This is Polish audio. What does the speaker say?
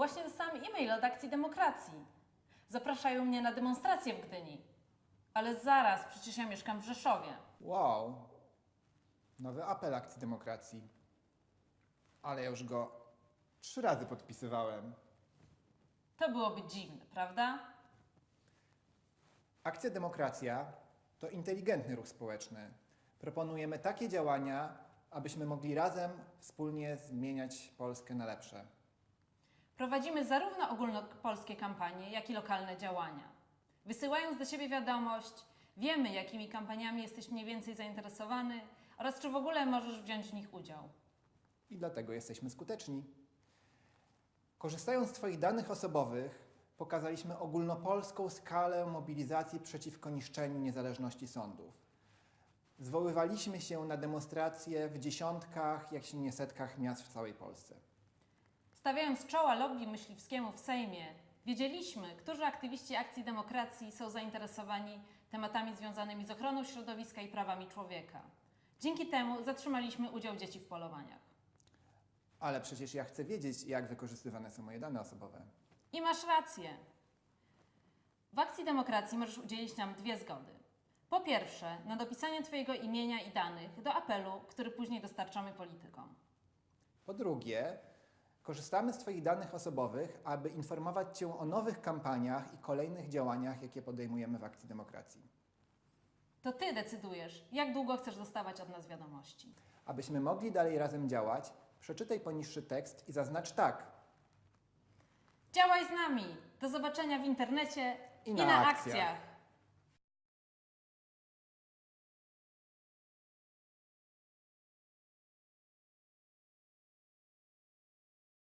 właśnie dostałam e-mail od Akcji Demokracji. Zapraszają mnie na demonstrację w Gdyni. Ale zaraz, przecież ja mieszkam w Rzeszowie. Wow. Nowy apel akcji demokracji. Ale ja już go trzy razy podpisywałem. To byłoby dziwne, prawda? Akcja Demokracja to inteligentny ruch społeczny. Proponujemy takie działania, abyśmy mogli razem wspólnie zmieniać Polskę na lepsze. Prowadzimy zarówno ogólnopolskie kampanie, jak i lokalne działania. Wysyłając do siebie wiadomość, wiemy, jakimi kampaniami jesteś mniej więcej zainteresowany oraz czy w ogóle możesz wziąć w nich udział. I dlatego jesteśmy skuteczni. Korzystając z Twoich danych osobowych, pokazaliśmy ogólnopolską skalę mobilizacji przeciwko niszczeniu niezależności sądów. Zwoływaliśmy się na demonstracje w dziesiątkach, jak się nie setkach miast w całej Polsce. Stawiając czoła lobby myśliwskiemu w Sejmie, wiedzieliśmy, którzy aktywiści Akcji Demokracji są zainteresowani tematami związanymi z ochroną środowiska i prawami człowieka. Dzięki temu zatrzymaliśmy udział dzieci w polowaniach. Ale przecież ja chcę wiedzieć, jak wykorzystywane są moje dane osobowe. I masz rację. W Akcji Demokracji możesz udzielić nam dwie zgody. Po pierwsze, na dopisanie Twojego imienia i danych do apelu, który później dostarczamy politykom. Po drugie, korzystamy z Twoich danych osobowych, aby informować Cię o nowych kampaniach i kolejnych działaniach, jakie podejmujemy w Akcji Demokracji. To Ty decydujesz, jak długo chcesz dostawać od nas wiadomości. Abyśmy mogli dalej razem działać, przeczytaj poniższy tekst i zaznacz tak. Działaj z nami! Do zobaczenia w internecie I i na na akcjach. akcjach.